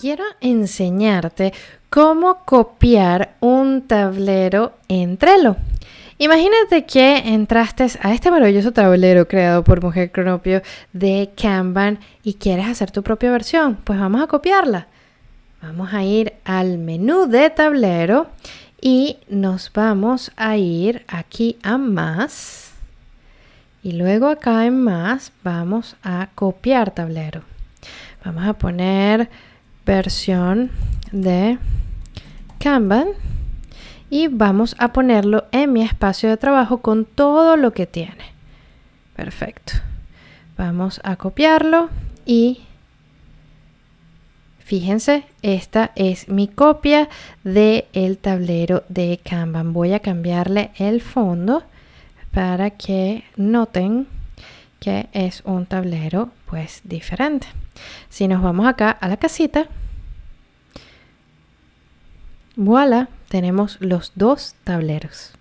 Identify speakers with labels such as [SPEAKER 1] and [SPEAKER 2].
[SPEAKER 1] quiero enseñarte cómo copiar un tablero en Trello. Imagínate que entraste a este maravilloso tablero creado por Mujer Cronopio de Kanban y quieres hacer tu propia versión. Pues vamos a copiarla. Vamos a ir al menú de tablero y nos vamos a ir aquí a más. Y luego acá en más vamos a copiar tablero. Vamos a poner versión de Kanban y vamos a ponerlo en mi espacio de trabajo con todo lo que tiene. Perfecto. Vamos a copiarlo y fíjense, esta es mi copia del el tablero de Kanban. Voy a cambiarle el fondo para que noten que es un tablero pues diferente. Si nos vamos acá a la casita, voilà, tenemos los dos tableros.